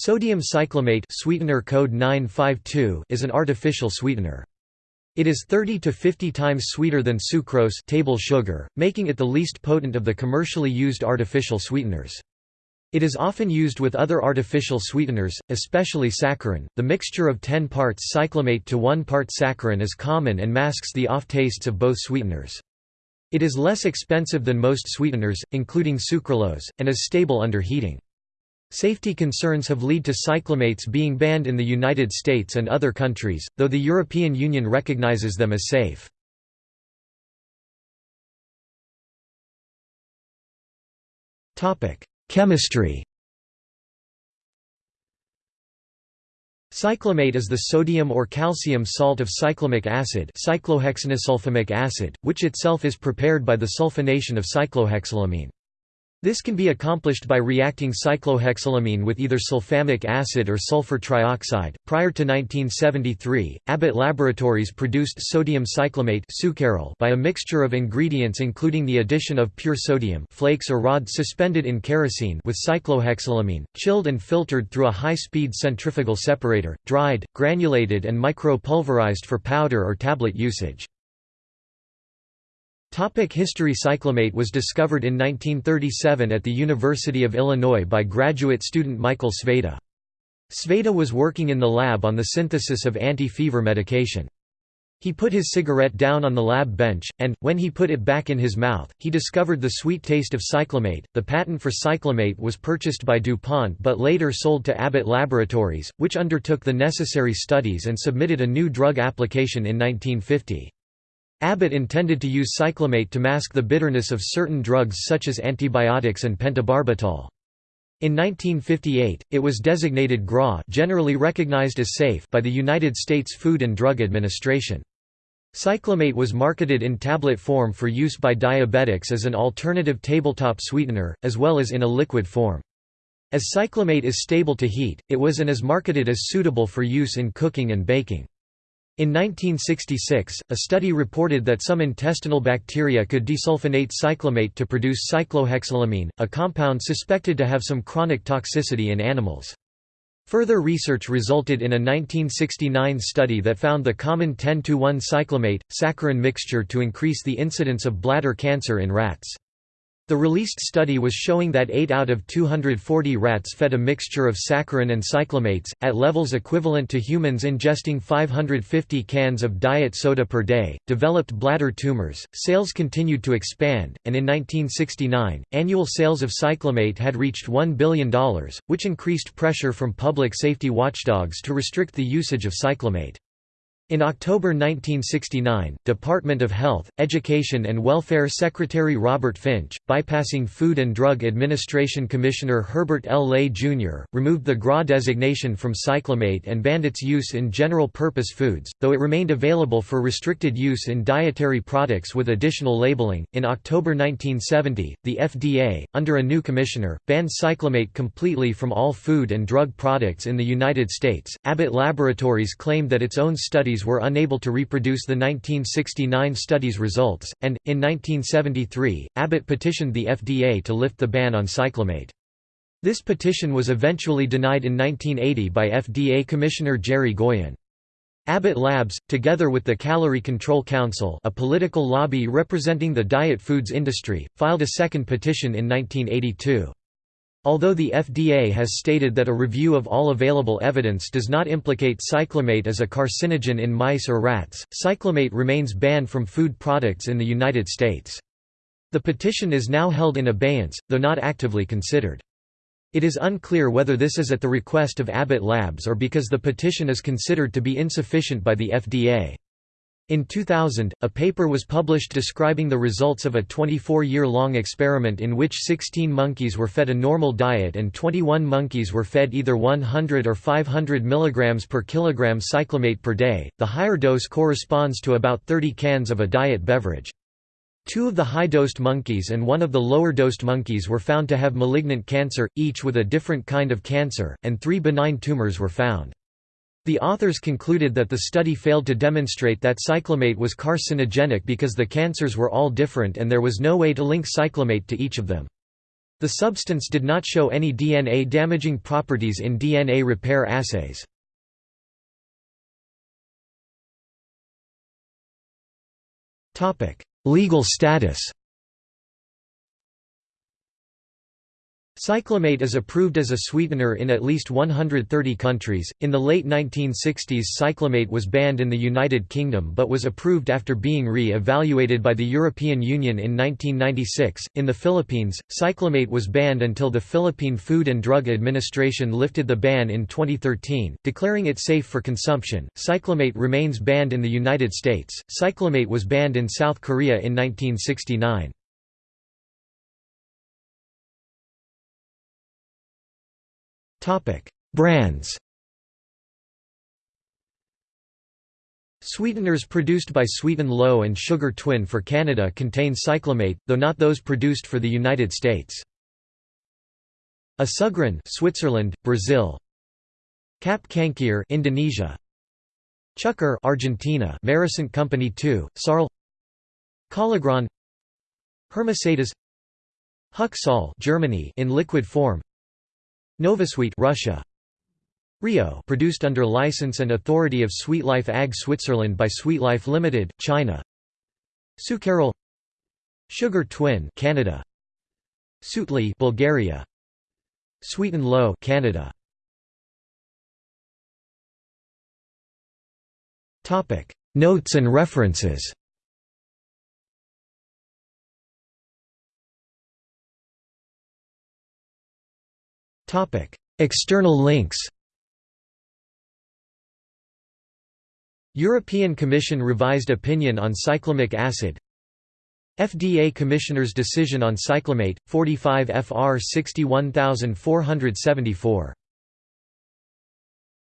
Sodium cyclamate sweetener code 952 is an artificial sweetener. It is 30 to 50 times sweeter than sucrose table sugar, making it the least potent of the commercially used artificial sweeteners. It is often used with other artificial sweeteners, especially saccharin. The mixture of 10 parts cyclamate to 1 part saccharin is common and masks the off tastes of both sweeteners. It is less expensive than most sweeteners, including sucralose, and is stable under heating. Safety concerns have led to cyclamates being banned in the United States and other countries, though the European Union recognizes them as safe. Chemistry Cyclamate is the sodium or calcium salt of cyclamic acid cyclohexanesulfamic acid, which itself is prepared by the sulfonation of cyclohexylamine. This can be accomplished by reacting cyclohexylamine with either sulfamic acid or sulfur trioxide. Prior to 1973, Abbott Laboratories produced sodium cyclamate by a mixture of ingredients including the addition of pure sodium flakes or rods suspended in kerosene with cyclohexylamine, chilled and filtered through a high-speed centrifugal separator, dried, granulated and micro-pulverized for powder or tablet usage. Topic history Cyclamate was discovered in 1937 at the University of Illinois by graduate student Michael Sveda. Sveda was working in the lab on the synthesis of anti-fever medication. He put his cigarette down on the lab bench, and, when he put it back in his mouth, he discovered the sweet taste of cyclamate. The patent for cyclamate was purchased by DuPont but later sold to Abbott Laboratories, which undertook the necessary studies and submitted a new drug application in 1950. Abbott intended to use cyclamate to mask the bitterness of certain drugs such as antibiotics and pentobarbital. In 1958, it was designated GRA generally recognized as safe by the United States Food and Drug Administration. Cyclamate was marketed in tablet form for use by diabetics as an alternative tabletop sweetener, as well as in a liquid form. As cyclamate is stable to heat, it was and is marketed as suitable for use in cooking and baking. In 1966, a study reported that some intestinal bacteria could desulfonate cyclamate to produce cyclohexylamine, a compound suspected to have some chronic toxicity in animals. Further research resulted in a 1969 study that found the common 10-1 cyclamate, saccharin mixture to increase the incidence of bladder cancer in rats. The released study was showing that 8 out of 240 rats fed a mixture of saccharin and cyclamates, at levels equivalent to humans ingesting 550 cans of diet soda per day, developed bladder tumors. Sales continued to expand, and in 1969, annual sales of cyclamate had reached $1 billion, which increased pressure from public safety watchdogs to restrict the usage of cyclamate. In October 1969, Department of Health, Education and Welfare Secretary Robert Finch, bypassing Food and Drug Administration Commissioner Herbert L. Ley, Jr., removed the GRA designation from cyclamate and banned its use in general-purpose foods, though it remained available for restricted use in dietary products with additional labeling. In October 1970, the FDA, under a new commissioner, banned cyclamate completely from all food and drug products in the United States. Abbott Laboratories claimed that its own studies were unable to reproduce the 1969 study's results, and, in 1973, Abbott petitioned the FDA to lift the ban on cyclamate. This petition was eventually denied in 1980 by FDA Commissioner Jere Goyan. Abbott Labs, together with the Calorie Control Council a political lobby representing the diet foods industry, filed a second petition in 1982. Although the FDA has stated that a review of all available evidence does not implicate cyclamate as a carcinogen in mice or rats, cyclamate remains banned from food products in the United States. The petition is now held in abeyance, though not actively considered. It is unclear whether this is at the request of Abbott Labs or because the petition is considered to be insufficient by the FDA. In 2000, a paper was published describing the results of a 24-year-long experiment in which 16 monkeys were fed a normal diet and 21 monkeys were fed either 100 or 500 mg per kilogram cyclamate per day. The higher dose corresponds to about 30 cans of a diet beverage. Two of the high-dosed monkeys and one of the lower-dosed monkeys were found to have malignant cancer, each with a different kind of cancer, and three benign tumors were found. The authors concluded that the study failed to demonstrate that cyclamate was carcinogenic because the cancers were all different and there was no way to link cyclamate to each of them. The substance did not show any DNA-damaging properties in DNA repair assays. Legal status Cyclamate is approved as a sweetener in at least 130 countries. In the late 1960s, cyclamate was banned in the United Kingdom but was approved after being re evaluated by the European Union in 1996. In the Philippines, cyclamate was banned until the Philippine Food and Drug Administration lifted the ban in 2013, declaring it safe for consumption. Cyclamate remains banned in the United States. Cyclamate was banned in South Korea in 1969. Brands. Sweeteners produced by Sweet'N Low and Sugar Twin for Canada contain cyclamate, though not those produced for the United States. Assugrin Switzerland, Brazil. Cap Cangkir Indonesia. Chuker Argentina. Merisant Company 2, Sarl. Collagran Hermesetas Huck Germany in liquid form Novasweet Russia. Rio produced under license and authority of Sweetlife AG Switzerland by Sweetlife Limited, China. Sucaryl Sugar Twin Canada. Sutli Bulgaria. Sweet'N Low Canada. Topic. Notes and references External links. European Commission revised opinion on cyclamic acid. FDA Commissioner's decision on cyclamate 45 FR 61474.